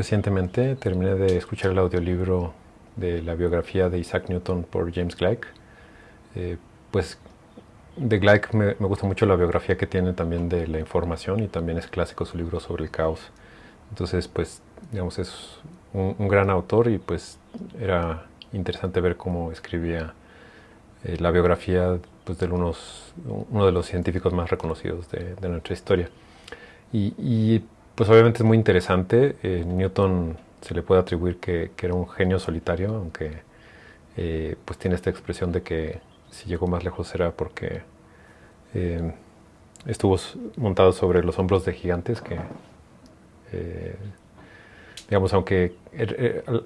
Recientemente terminé de escuchar el audiolibro de la biografía de Isaac Newton por James Gleick. Eh, pues de Gleick me, gusta mucho la biografía que tiene también de la información y también es clásico su libro sobre el caos. Entonces, pues, digamos, es un, gran autor y pues era interesante ver cómo escribía eh, la biografía pues, de unos, uno de los científicos más reconocidos de, nuestra historia. Y, pues obviamente es muy interesante. Eh, Newton se le puede atribuir que, era un genio solitario, aunque eh, pues tiene esta expresión de que si llegó más lejos era porque eh, estuvo montado sobre los hombros de gigantes que, digamos, aunque er, er,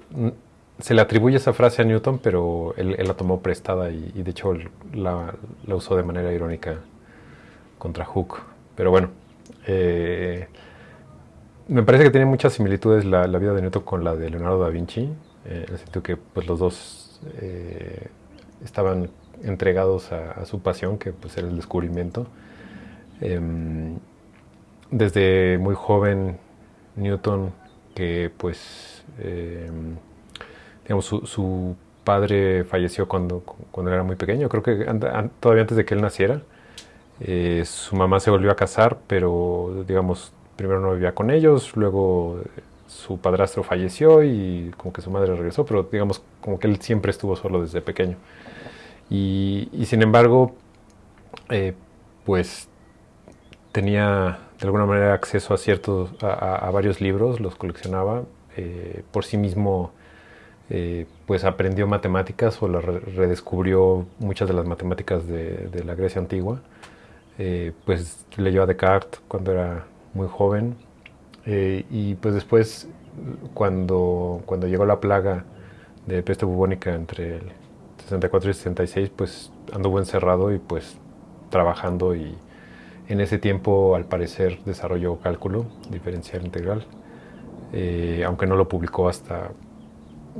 se le atribuye esa frase a Newton, pero él, la tomó prestada y, de hecho la, usó de manera irónica contra Hooke. Pero bueno, me parece que tiene muchas similitudes la, vida de Newton con la de Leonardo da Vinci, en el sentido que pues, los dos estaban entregados a, su pasión, que pues era el descubrimiento. Em, desde muy joven, Newton, que pues, em, digamos, su, padre falleció cuando, cuando era muy pequeño, creo que todavía antes de que él naciera. Eh, su mamá se volvió a casar, pero digamos, primero no vivía con ellos, luego su padrastro falleció y como que su madre regresó, pero digamos como que él siempre estuvo solo desde pequeño. Y, sin embargo, eh, pues tenía de alguna manera acceso a ciertos, a, varios libros, los coleccionaba. Eh, por sí mismo, eh, pues aprendió matemáticas o redescubrió muchas de las matemáticas de, la Grecia antigua. pues leyó a Descartes cuando era muy joven. y pues después, cuando, cuando llegó la plaga de peste bubónica entre el 64 y 66 pues anduvo encerrado y pues trabajando y en ese tiempo al parecer desarrolló cálculo diferencial integral, eh, aunque no lo publicó hasta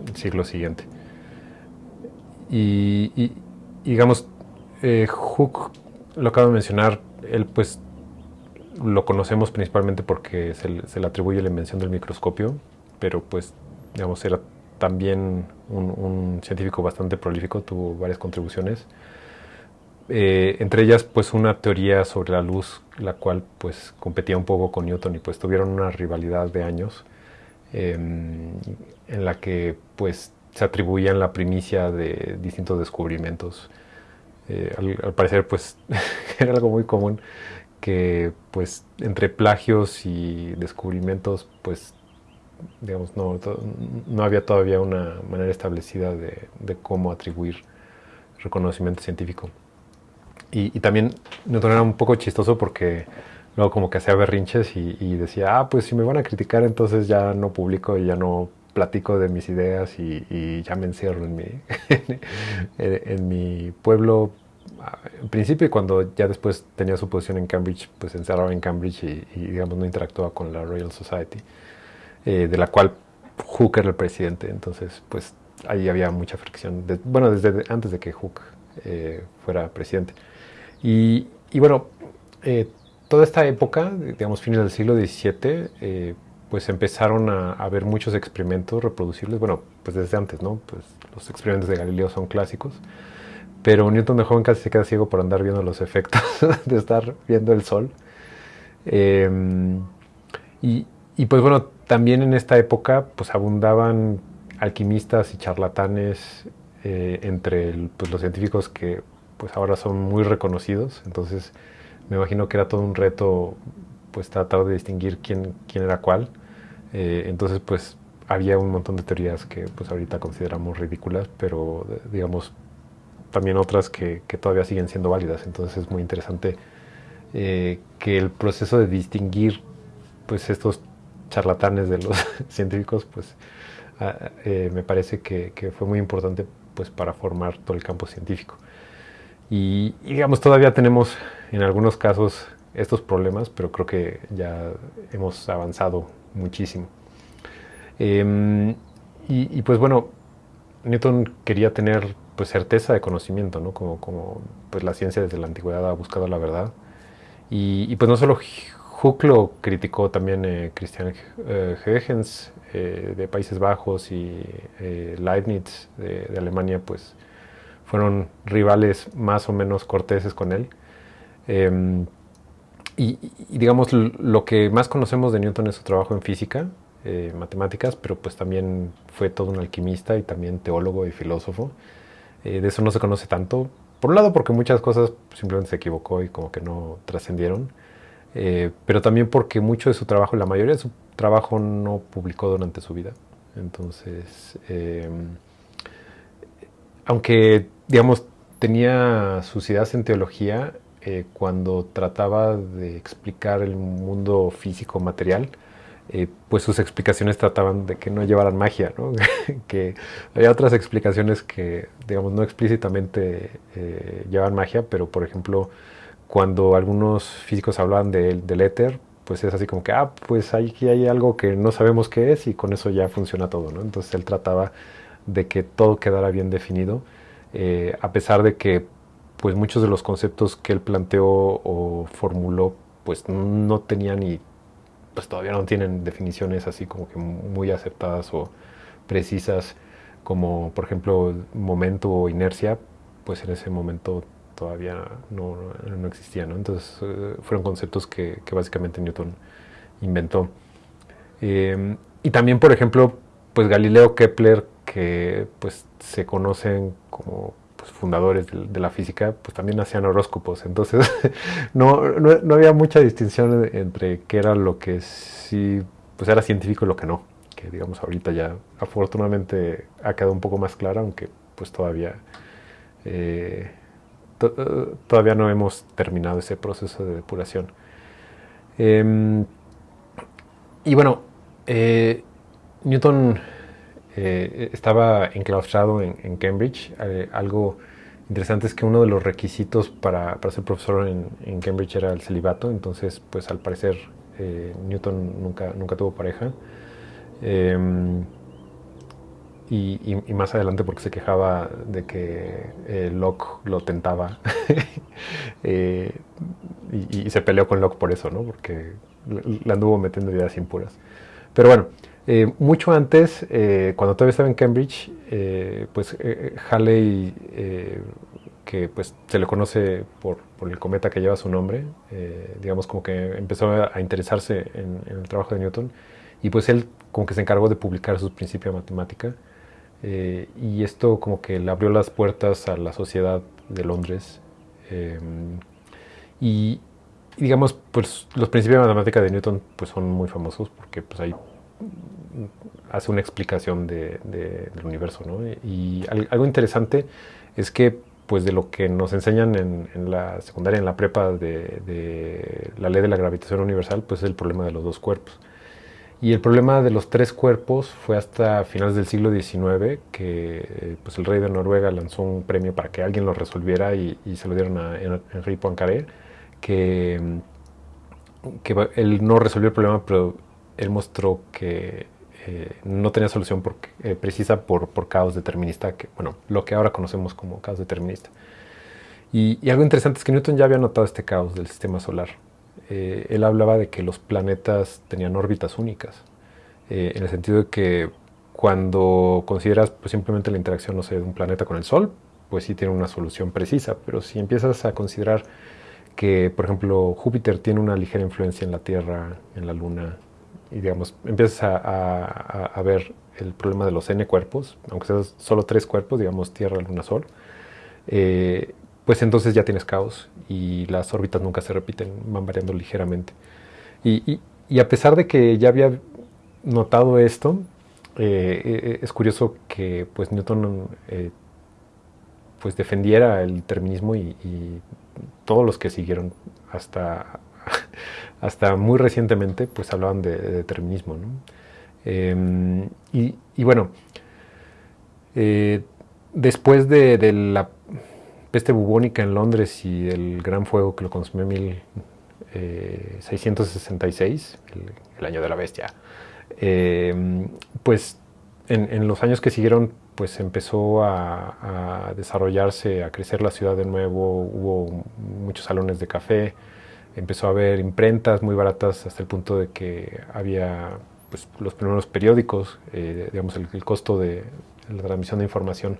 el siglo siguiente. Y, digamos, eh, lo acabo de mencionar, él pues lo conocemos principalmente porque se, le atribuye la invención del microscopio, pero pues digamos era también un, científico bastante prolífico, tuvo varias contribuciones. Eh, entre ellas pues una teoría sobre la luz la cual pues competía un poco con Newton y pues tuvieron una rivalidad de años em, en la que pues se atribuían la primicia de distintos descubrimientos eh, al, parecer pues era algo muy común que pues entre plagios y descubrimientos pues digamos, no, no había todavía una manera establecida de, cómo atribuir reconocimiento científico. Y, también Newton era un poco chistoso porque luego como que hacía berrinches y, decía, ah, pues si me van a criticar entonces ya no publico y ya no platico de mis ideas y, ya me encierro en mi, en, mi pueblo. En principio cuando ya después tenía su posición en Cambridge, pues encerraba en Cambridge y, y digamos no interactuaba con la Royal Society. Eh, de la cual Hooke era el presidente. Entonces, pues ahí había mucha fricción. bueno, desde antes de que Hooke eh, fuera presidente. Y, bueno, eh, toda esta época, digamos, fines del siglo XVII, pues empezaron a haber muchos experimentos reproducibles. Bueno, pues desde antes, ¿no? Pues los experimentos de Galileo son clásicos. Pero Newton de joven casi se queda ciego por andar viendo los efectos de estar viendo el sol. y, y pues bueno, también en esta época pues abundaban alquimistas y charlatanes eh, entre pues, los científicos que pues ahora son muy reconocidos. Entonces me imagino que era todo un reto pues tratar de distinguir quién, quién era cuál. Eh, entonces pues había un montón de teorías que pues ahorita consideramos ridículas, pero digamos también otras que, todavía siguen siendo válidas. Entonces es muy interesante eh, que el proceso de distinguir pues estos charlatanes de los científicos, pues ah, eh, me parece que, fue muy importante pues para formar todo el campo científico. Y, digamos, todavía tenemos en algunos casos estos problemas, pero creo que ya hemos avanzado muchísimo. Em, y, pues bueno, Newton quería tener pues certeza de conocimiento, ¿no? Como, como pues la ciencia desde la antigüedad ha buscado la verdad. Y, y pues no solo Hooke lo criticó también Christian Huygens de Países Bajos y Leibniz de, Alemania, pues fueron rivales más o menos corteses con él. Em, y, digamos, lo que más conocemos de Newton es su trabajo en física, eh, matemáticas, pero pues también fue todo un alquimista y también teólogo y filósofo. Eh, de eso no se conoce tanto. Por un lado porque muchas cosas simplemente se equivocó y como que no trascendieron. Eh, pero también porque mucho de su trabajo, la mayoría de su trabajo no publicó durante su vida. Entonces, em, aunque, digamos, tenía sus ideas en teología, eh, cuando trataba de explicar el mundo físico material, eh, pues sus explicaciones trataban de que no llevaran magia, ¿no? que había otras explicaciones que, digamos, no explícitamente eh, magia, pero por ejemplo, cuando algunos físicos hablaban del éter, pues es así como que, ah, pues aquí hay algo que no sabemos qué es y con eso ya funciona todo, ¿no? Entonces él trataba de que todo quedara bien definido, a pesar de que pues muchos de los conceptos que él planteó o formuló pues no tenían y pues todavía no tienen definiciones así como que muy aceptadas o precisas como por ejemplo momento o inercia pues en ese momento todavía no, no, existían entonces eh, fueron conceptos que, básicamente Newton inventó. Em, y también por ejemplo pues Galileo Kepler que pues se conocen como pues, fundadores de, la física, pues también hacían horóscopos. Entonces, no, no, había mucha distinción entre qué era lo que sí, pues era científico y lo que no. Que digamos ahorita ya afortunadamente ha quedado un poco más clara, aunque pues todavía, eh, todavía no hemos terminado ese proceso de depuración. Em, y bueno, eh, Newton eh, estaba enclaustrado en, Cambridge. Eh, algo interesante es que uno de los requisitos para, ser profesor en, Cambridge era el celibato, entonces pues al parecer eh, Newton nunca, nunca tuvo pareja. Em, y, más adelante porque se quejaba de que Locke lo tentaba y, se peleó con Locke por eso, ¿no? porque le anduvo metiendo ideas impuras. Pero bueno, eh, mucho antes, eh, cuando todavía estaba en Cambridge, eh, pues Halley, que pues se le conoce por, el cometa que lleva su nombre, digamos como que empezó a, interesarse en, el trabajo de Newton y pues él como que se encargó de publicar sus principios de matemática y esto como que le abrió las puertas a la sociedad de Londres y, digamos pues los principios de matemática de Newton pues son muy famosos porque pues hay hace una explicación de, del universo. ¿no? Y algo interesante es que pues de lo que nos enseñan en, la secundaria, en la prepa de, la ley de la gravitación universal, pues es el problema de los dos cuerpos. Y el problema de los tres cuerpos fue hasta finales del siglo XIX que pues el rey de Noruega lanzó un premio para que alguien lo resolviera y, se lo dieron a Henri Poincaré, que, que él no resolvió el problema, pero él mostró que eh, no tenía solución eh, precisa por, caos determinista, que, bueno, lo que ahora conocemos como caos determinista. Y, algo interesante es que Newton ya había notado este caos del sistema solar. Eh, él hablaba de que los planetas tenían órbitas únicas, en el sentido de que cuando consideras pues, simplemente la interacción no sé, de un planeta con el Sol, pues sí tiene una solución precisa, pero si empiezas a considerar que, por ejemplo, Júpiter tiene una ligera influencia en la Tierra, en la Luna, y digamos, empiezas a, ver el problema de los n cuerpos, aunque sean solo tres cuerpos, digamos Tierra, Luna, Sol, eh, pues entonces ya tienes caos y las órbitas nunca se repiten, van variando ligeramente. Y, a pesar de que ya había notado esto, eh, eh, es curioso que pues Newton pues defendiera el determinismo y, y, todos los que siguieron hasta, hasta muy recientemente pues hablaban de, determinismo. Em, y, bueno, eh, después de, la peste bubónica en Londres y el gran fuego que lo consumió en 1666, eh, el, año de la bestia, em, pues en, los años que siguieron pues empezó a, desarrollarse, a crecer la ciudad de nuevo, hubo muchos salones de café, empezó a haber imprentas muy baratas hasta el punto de que había pues, los primeros periódicos, eh, digamos, el, costo de, la transmisión de información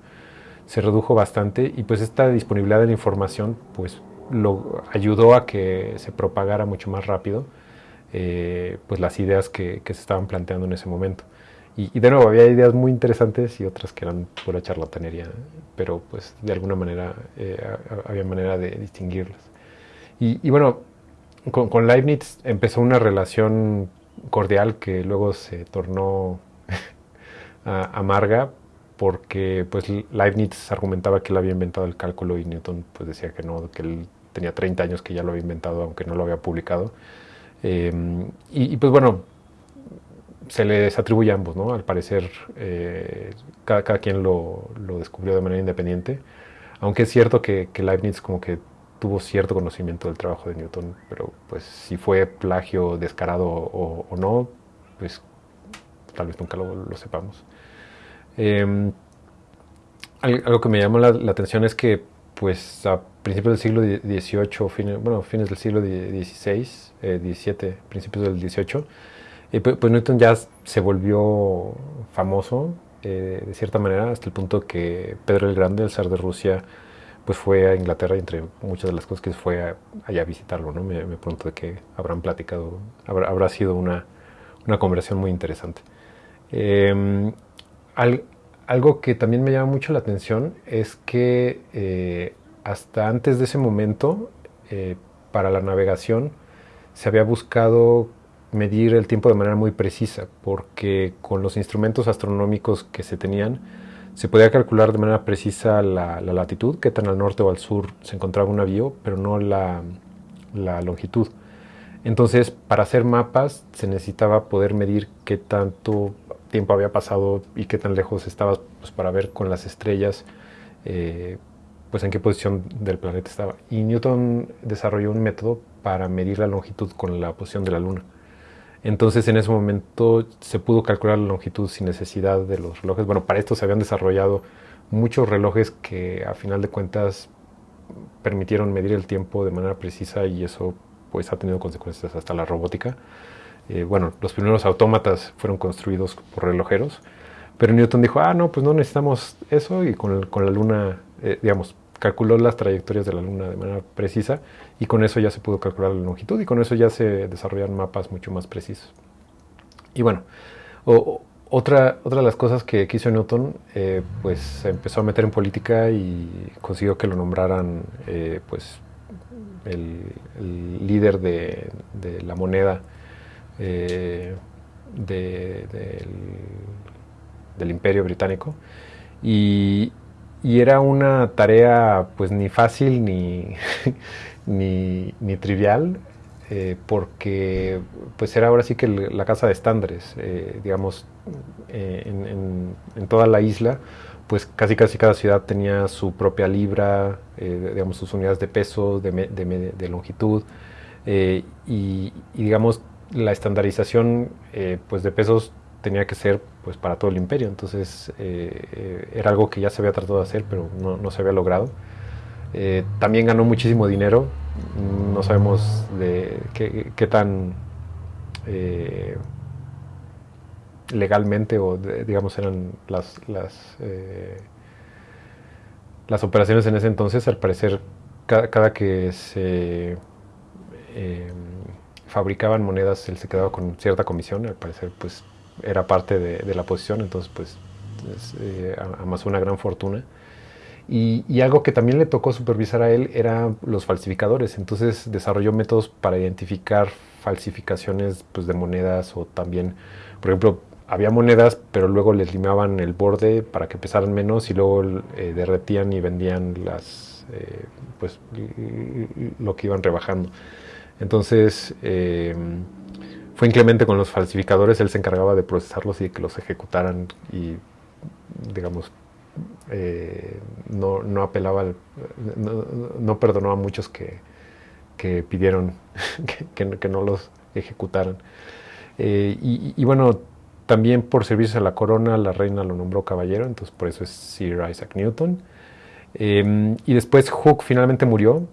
se redujo bastante y pues esta disponibilidad de la información pues lo ayudó a que se propagara mucho más rápido eh, pues las ideas que, se estaban planteando en ese momento. Y, de nuevo, había ideas muy interesantes y otras que eran pura charlatanería, pero pues de alguna manera eh, había manera de distinguirlas. Y, bueno, con, Leibniz empezó una relación cordial que luego se tornó amarga porque pues Leibniz argumentaba que él había inventado el cálculo y Newton pues decía que no, que él tenía 30 años que ya lo había inventado aunque no lo había publicado. Em, y, pues bueno, se les atribuye a ambos, ¿no? Al parecer, eh, cada, quien lo, descubrió de manera independiente, aunque es cierto que, Leibniz como que tuvo cierto conocimiento del trabajo de Newton, pero pues si fue plagio descarado o, no, pues tal vez nunca lo, sepamos. Em, algo que me llamó la, la atención es que pues a principios del siglo XVIII, bueno, fines del siglo XVI, XVII, eh, principios del XVIII, eh, pues, pues, Newton ya se volvió famoso eh, de cierta manera hasta el punto que Pedro el Grande, el zar de Rusia, pues fue a Inglaterra y entre muchas de las cosas que fue allá a visitarlo, ¿no? Me, pregunto de qué habrán platicado, habrá, sido una, una, conversación muy interesante. Em, algo que también me llama mucho la atención es que hasta antes de ese momento, eh, para la navegación, se había buscado medir el tiempo de manera muy precisa, porque con los instrumentos astronómicos que se tenían, se podía calcular de manera precisa la, latitud, qué tan al norte o al sur se encontraba un navío, pero no la, longitud. Entonces, para hacer mapas se necesitaba poder medir qué tanto tiempo había pasado y qué tan lejos estabas pues, para ver con las estrellas eh, pues en qué posición del planeta estaba. Y Newton desarrolló un método para medir la longitud con la posición de la Luna. Entonces en ese momento se pudo calcular la longitud sin necesidad de los relojes. Bueno, para esto se habían desarrollado muchos relojes que a final de cuentas permitieron medir el tiempo de manera precisa y eso pues ha tenido consecuencias hasta la robótica. Eh, bueno, los primeros autómatas fueron construidos por relojeros, pero Newton dijo, ah, no, pues no necesitamos eso y con, la luna, eh, digamos, calculó las trayectorias de la Luna de manera precisa y con eso ya se pudo calcular la longitud y con eso ya se desarrollaron mapas mucho más precisos. Y bueno, otra, otra de las cosas que, hizo Newton, eh, pues se empezó a meter en política y consiguió que lo nombraran eh, pues el, líder de, la moneda eh, del imperio británico. Y, y era una tarea pues ni fácil ni, ni, trivial, eh, porque pues era ahora sí que la casa de estándares, eh, digamos, eh, en, toda la isla, pues casi casi cada ciudad tenía su propia libra, digamos, sus unidades de peso, de, longitud, y, y, digamos, la estandarización pues de pesos tenía que ser pues para todo el imperio. Entonces eh, eh, era algo que ya se había tratado de hacer, pero no, se había logrado. Eh, también ganó muchísimo dinero. No sabemos de qué, tan legalmente o digamos eran las, las, las, operaciones en ese entonces. Al parecer, cada, cada que se fabricaban monedas, él se quedaba con cierta comisión. Al parecer, pues era parte de, la posición, entonces pues eh, amasó una gran fortuna. Y, algo que también le tocó supervisar a él eran los falsificadores, entonces desarrolló métodos para identificar falsificaciones pues, de monedas o también, por ejemplo, había monedas, pero luego les limaban el borde para que pesaran menos y luego eh, derretían y vendían las, eh, pues, lo que iban rebajando. Entonces, fue inclemente con los falsificadores, él se encargaba de procesarlos y de que los ejecutaran y, digamos, eh, no, no, apelaba, no, perdonó a muchos que, pidieron que, no los ejecutaran. Eh, y, bueno, también por servicios a la corona, la reina lo nombró caballero, entonces por eso es Sir Isaac Newton. Em, y después Hooke finalmente murió,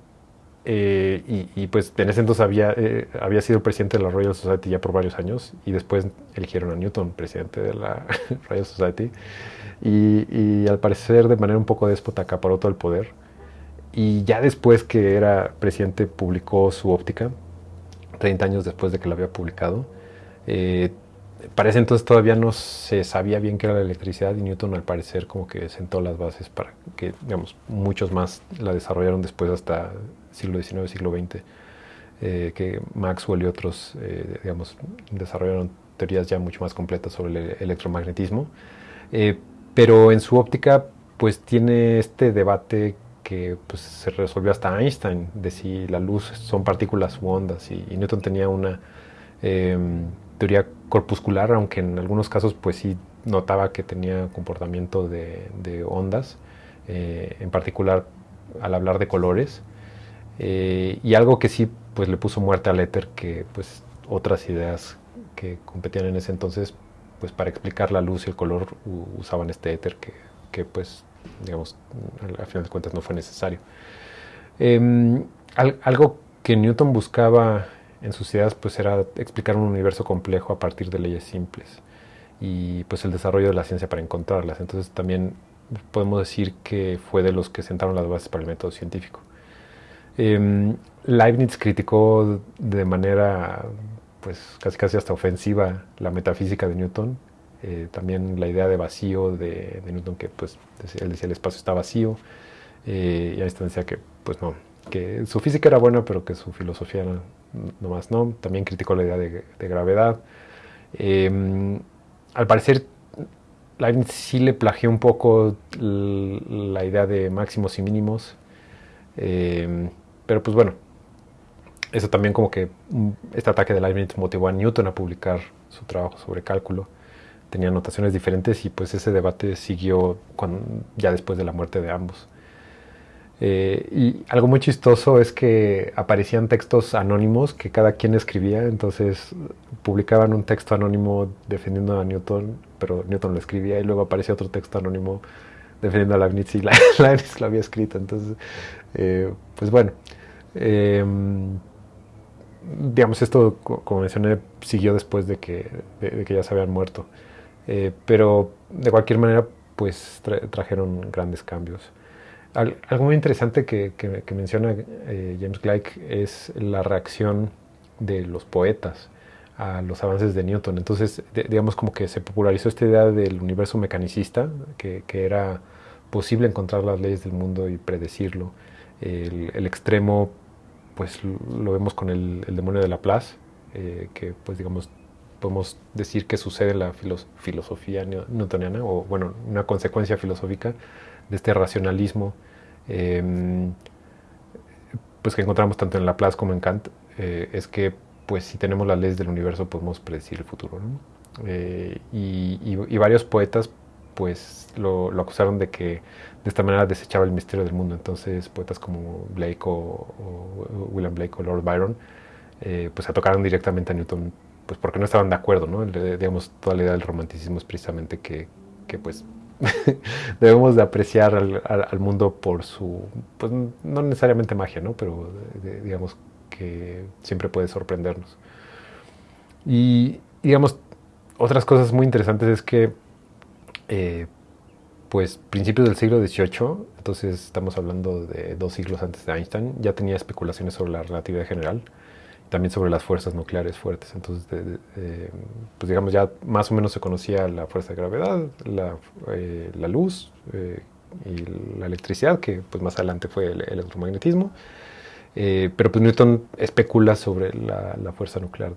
y, y, pues en ese entonces había, había sido presidente de la Royal Society ya por varios años y después eligieron a Newton presidente de la Royal Society y, y, al parecer de manera un poco déspota acaparó todo el poder y ya después que era presidente publicó su óptica, 30 años después de que la había publicado. Eh, para ese entonces todavía no se sabía bien qué era la electricidad y Newton al parecer como que sentó las bases para que, digamos, muchos más la desarrollaron después hasta siglo XIX, siglo XX, eh, que Maxwell y otros, eh, digamos, desarrollaron teorías ya mucho más completas sobre el electromagnetismo. Eh, pero en su óptica, pues tiene este debate que pues, se resolvió hasta Einstein, de si la luz son partículas u ondas, y, Newton tenía una em, teoría corpuscular, aunque en algunos casos pues sí notaba que tenía comportamiento de, ondas, en particular al hablar de colores, eh, y algo que sí pues le puso muerte al éter, que pues otras ideas que competían en ese entonces, pues para explicar la luz y el color usaban este éter que, que pues digamos, al, final de cuentas no fue necesario. Em, algo que Newton buscaba en sus ideas pues era explicar un universo complejo a partir de leyes simples y pues el desarrollo de la ciencia para encontrarlas. Entonces también podemos decir que fue de los que sentaron las bases para el método científico. Em, Leibniz criticó de manera pues casi casi hasta ofensiva la metafísica de Newton eh, también la idea de vacío de, Newton, que pues él decía el espacio está vacío, eh, y Einstein decía que pues no, que su física era buena, pero que su filosofía no, nomás no. También criticó la idea de, gravedad. Em, al parecer, Leibniz sí le plagió un poco la idea de máximos y mínimos, em, pero pues bueno, eso también como que mm, este ataque de Leibniz motivó a Newton a publicar su trabajo sobre cálculo tenía notaciones diferentes y pues ese debate siguió ya después de la muerte de ambos. Eh, y algo muy chistoso es que aparecían textos anónimos que cada quien escribía, entonces publicaban un texto anónimo defendiendo a Newton, pero Newton lo escribía y luego aparecía otro texto anónimo defendiendo a Leibniz y Leibniz lo había escrito. Entonces, eh, pues bueno, em, digamos, esto, como mencioné, siguió después de que, de que ya se habían muerto. Eh, pero de cualquier manera, pues trajeron grandes cambios. algo muy interesante que, menciona eh, James Gleick es la reacción de los poetas a los avances de Newton. Entonces, digamos como que se popularizó esta idea del universo mecanicista, que, era posible encontrar las leyes del mundo y predecirlo. El, extremo, pues lo vemos con el, demonio de Laplace, eh, que pues digamos podemos decir que sucede en la filosofía newtoniana, o bueno, una consecuencia filosófica de este racionalismo, em, pues que encontramos tanto en Laplace como en Kant, eh, es que pues si tenemos las leyes del universo podemos predecir el futuro. Eh, y, varios poetas pues lo, acusaron de que de esta manera desechaba el misterio del mundo. Entonces poetas como Blake o, William Blake o Lord Byron eh, pues atacaron directamente a Newton pues porque no estaban de acuerdo, ¿no? digamos, toda la idea del romanticismo es precisamente que, que pues debemos de apreciar al, mundo por su, pues no necesariamente magia, ¿no? Pero digamos que siempre puede sorprendernos. Y digamos, otras cosas muy interesantes es que, eh, pues principios del siglo XVIII, entonces estamos hablando de dos siglos antes de Einstein, ya tenía especulaciones sobre la relatividad general también sobre las fuerzas nucleares fuertes. Entonces, pues digamos, ya más o menos se conocía la fuerza de gravedad, la, eh, luz eh, y la electricidad, que pues más adelante fue el, electromagnetismo. Eh, pero pues Newton especula sobre la, fuerza nuclear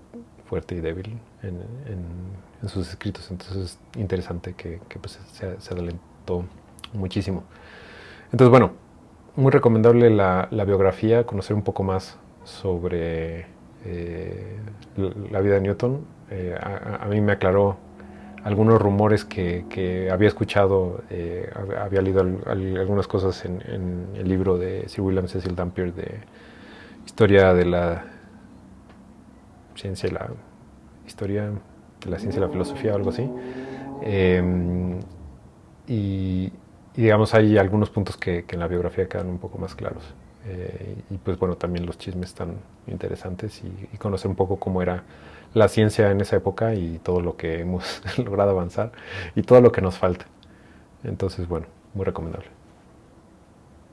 fuerte y débil en, sus escritos. Entonces es interesante que, pues, se, se, adelantó muchísimo. Entonces, bueno, muy recomendable la, biografía, conocer un poco más sobre eh, la vida de Newton, eh, a, mí me aclaró algunos rumores que, había escuchado, eh, había leído algunas cosas en, el libro de Sir William Cecil Dampier de Historia de la Ciencia la Historia de la Ciencia y la Filosofía o algo así. Em, y, digamos hay algunos puntos que, en la biografía quedan un poco más claros. Eh, y pues bueno, también los chismes están interesantes y, conocer un poco cómo era la ciencia en esa época y todo lo que hemos logrado avanzar y todo lo que nos falta. Entonces, bueno, muy recomendable.